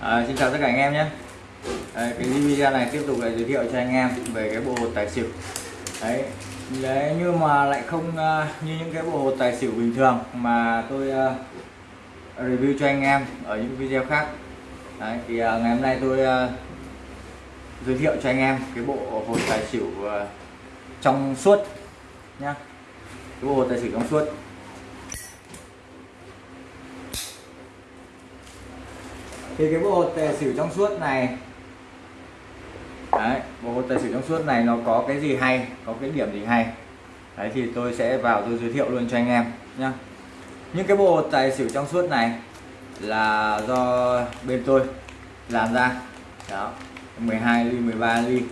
À, xin chào tất cả anh em nhé. Đấy, cái video này tiếp tục lại giới thiệu cho anh em về cái bộ hột tài xỉu. Đấy đấy nhưng mà lại không uh, như những cái bộ hột tài xỉu bình thường mà tôi uh, review cho anh em ở những video khác. Đấy, thì uh, ngày hôm nay tôi uh, giới thiệu cho anh em cái bộ hột tài xỉu uh, trong suốt nhá. Cái bộ hột tài xỉu trong suốt. Thì cái bộ hột tài xỉu trong suốt này, đấy, bộ hột tài xỉu trong suốt này nó có cái gì hay, có cái điểm gì hay? Đấy, thì tôi sẽ vào tôi giới thiệu luôn cho anh em nhá. Những cái bộ hột tài xỉu trong suốt này là do bên tôi làm ra. Đó 12 ly 13 ly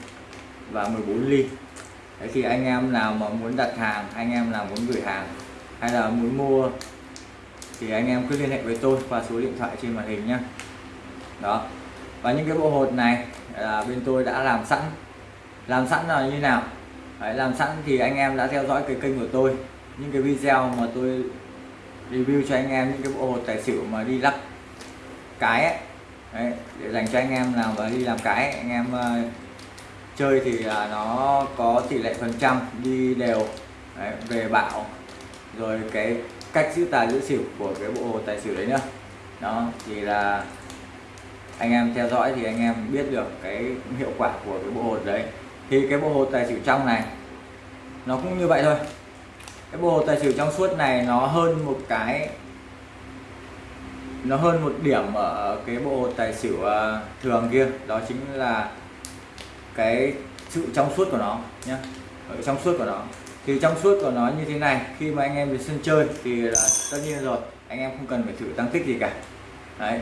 và 14 ly. Đấy, thì anh em nào mà muốn đặt hàng, anh em nào muốn gửi hàng hay là muốn mua thì anh em cứ liên hệ với tôi qua số điện thoại trên màn hình nhé đó. Và những cái bộ hột này là bên tôi đã làm sẵn. Làm sẵn là như nào? Đấy, làm sẵn thì anh em đã theo dõi cái kênh của tôi. Những cái video mà tôi review cho anh em những cái bộ hột tài xỉu mà đi lắc cái ấy. Đấy, để dành cho anh em nào mà đi làm cái anh em uh, chơi thì uh, nó có tỷ lệ phần trăm đi đều. Đấy, về bạo. Rồi cái cách giữ tài giữ xỉu của cái bộ hột tài xỉu đấy nữa. Đó thì là anh em theo dõi thì anh em biết được cái hiệu quả của cái bộ hột đấy. Thì cái bộ hột tài xỉu trong này, nó cũng như vậy thôi. Cái bộ hột tài xỉu trong suốt này nó hơn một cái, nó hơn một điểm ở cái bộ hột tài xỉu à, thường kia. Đó chính là cái sự trong suốt của nó nhé ở trong suốt của nó. Thì trong suốt của nó như thế này, khi mà anh em đến sân chơi thì là tất nhiên rồi, anh em không cần phải thử tăng tích gì cả. Đấy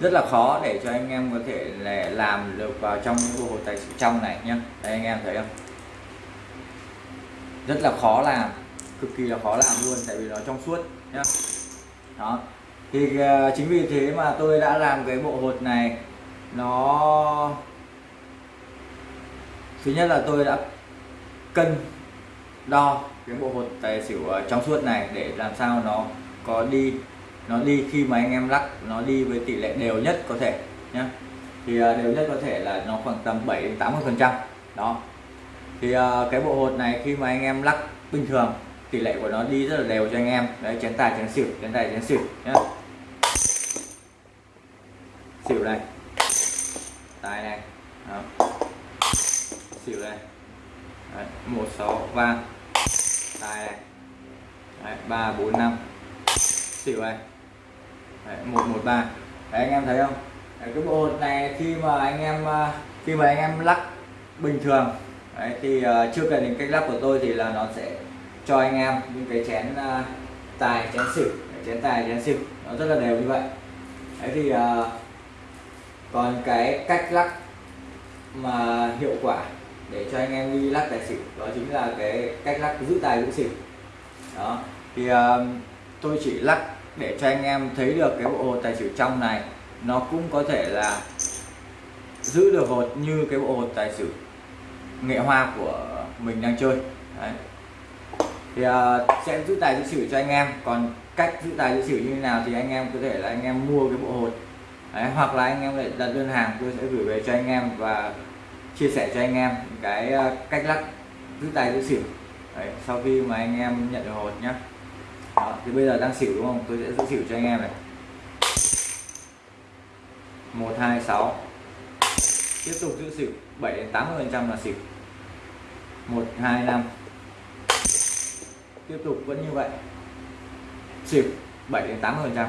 rất là khó để cho anh em có thể là làm được vào trong những bộ hồ tài xỉu trong này nhé đây anh em thấy không? Rất là khó làm cực kỳ là khó làm luôn tại vì nó trong suốt nhá. Đó. Thì uh, chính vì thế mà tôi đã làm cái bộ hột này nó thứ nhất là tôi đã cân đo cái bộ hột tài xỉu ờ, trong suốt này để làm sao nó có đi nó đi khi mà anh em lắc nó đi với tỷ lệ đều nhất có thể nhé thì à, đều nhất có thể là nó khoảng tầm 7 đến 80 phần trăm. Đó. Thì à, cái bộ hột này khi mà anh em lắc bình thường tỷ lệ của nó đi rất là đều cho anh em. Đấy chén tài chén xỉu chén tài chén xỉu nhé xỉu này. Tài này. Đó. xỉu này. Đấy, 1 6 3 tài này. Đấy, 3 4 5 xỉu này. 113 Đấy, anh em thấy không? Đấy, cái bộ hột này khi mà anh em à, khi mà anh em lắc bình thường Đấy, thì uh, chưa cần đến cách lắc của tôi thì là nó sẽ cho anh em những cái chén uh, tài chén xỉu. Chén tài chén xỉu. Nó rất là đều như vậy. Đấy thì uh, còn cái cách lắc mà hiệu quả để cho anh em đi lắc tài xỉu đó chính là cái cách lắc giữ tài giữ xỉu. Đó thì uh, tôi chỉ lắc để cho anh em thấy được cái bộ hột tài xỉu trong này. Nó cũng có thể là giữ được hột như cái bộ hột tài xỉu nghệ hoa của mình đang chơi. Đấy. thì uh, sẽ giữ tài giữ xỉu cho anh em. Còn cách giữ tài giữ xỉu như thế nào thì anh em có thể là anh em mua cái bộ hột. Đấy, hoặc là anh em lại đặt đơn hàng tôi sẽ gửi về cho anh em và chia sẻ cho anh em cái uh, cách lắc giữ tài giữ xỉu. Đấy, sau khi mà anh em nhận được hột nhé đó, thì bây giờ đang xỉu đúng không? Tôi sẽ giữ xỉu cho anh em này. Một hai sáu. Tiếp tục giữ xỉu 7 đến 80 phần trăm là xỉu. Một hai năm. Tiếp tục vẫn như vậy. Xỉu 7 đến 80 phần trăm.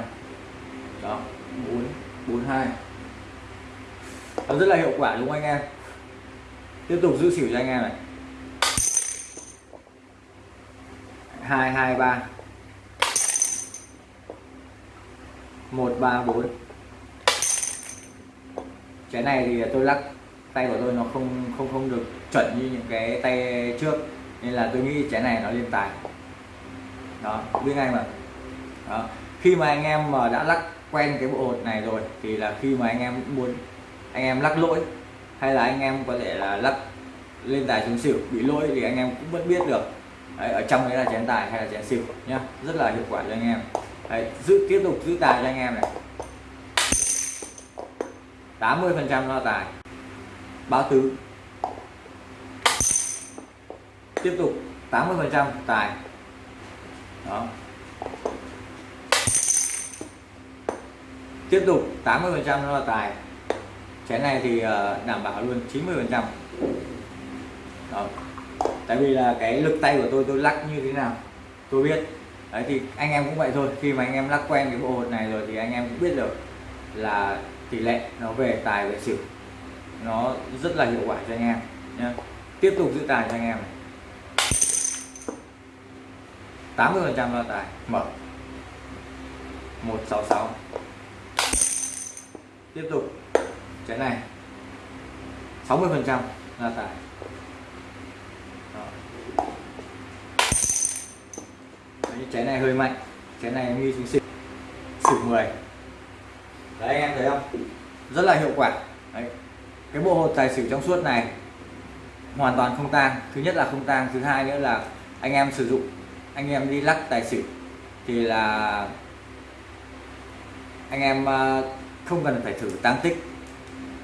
Đó bốn bốn hai. Nó rất là hiệu quả đúng không anh em? Tiếp tục giữ xỉu cho anh em này. Hai hai ba. 134 cái này thì tôi lắc tay của tôi nó không không không được chuẩn như những cái tay trước. Nên là tôi nghĩ trái này nó lên tài. Đó biết ngay mà. Đó. khi mà anh em mà đã lắc quen cái bộ hột này rồi thì là khi mà anh em muốn anh em lắc lỗi hay là anh em có thể là lắc lên tài xuống xỉu bị lỗi thì anh em cũng vẫn biết được. Đấy, ở trong đấy là chén tài hay là chén xỉu nhá. Rất là hiệu quả cho anh em. Đấy, giữ tiếp tục giữ tài cho anh em này. 80 phần trăm lo tài. Báo tứ. Tiếp tục 80 phần trăm tài. Đó. Tiếp tục 80 phần trăm lo tài. Chén này thì ờ, đảm bảo luôn 90 phần trăm. Tại vì là cái lực tay của tôi tôi lắc như thế nào tôi biết đấy, thì anh em cũng vậy thôi. Khi mà anh em lắc quen cái bộ hột này rồi thì anh em cũng biết được là tỷ lệ nó về tài về xỉu nó rất là hiệu quả cho anh em nhá. Tiếp tục giữ tài cho anh em này. 80 phần trăm là tài. Mở. 166 tiếp tục. Cái này. 60 phần trăm là tài. Đấy, này hơi mạnh. Chén này nghi xuống xỉu xỉu 10 đấy anh em thấy không? Rất là hiệu quả. Đấy. cái bộ hột tài xỉu trong suốt này hoàn toàn không tan thứ nhất là không tan thứ hai nữa là anh em sử dụng anh em đi lắc tài xỉu thì là anh em ờ, không cần phải thử tăng tích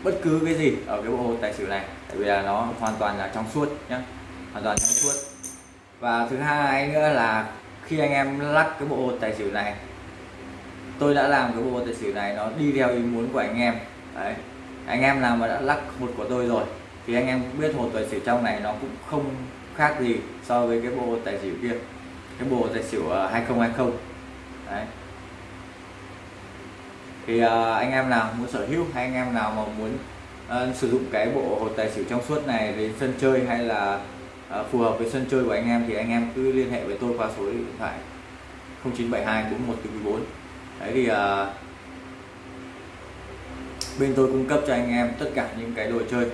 bất cứ cái gì ở cái bộ hột tài xỉu này. Tại vì là nó hoàn toàn là trong suốt nhá. Hoàn toàn trong suốt. Và thứ hai nữa là khi anh em lắc cái bộ hột tài xỉu này tôi đã làm cái bộ hột tài xỉu này nó đi theo ý muốn của anh em. Đấy anh em nào mà đã lắc hột của tôi rồi thì anh em biết hột tài xỉu trong này nó cũng không khác gì so với cái bộ tài xỉu kia cái bộ tài xỉu ờ, 2020 đấy. Thì uh, anh em nào muốn sở hữu hay anh em nào mà muốn uh, sử dụng cái bộ hột tài xỉu trong suốt này đến sân chơi hay là Ờ, phù hợp với sân chơi của anh em thì anh em cứ liên hệ với tôi qua số điện thoại 0972 4144 đấy thì à, bên tôi cung cấp cho anh em tất cả những cái đồ chơi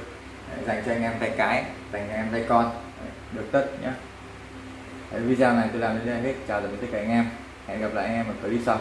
đấy, dành cho anh em tay cái dành cho anh em tay con đấy, được tất nhé đấy, video này tôi làm đến đây hết. Chào tạm biệt tất cả anh em. Hẹn gặp lại anh em ở clip sau.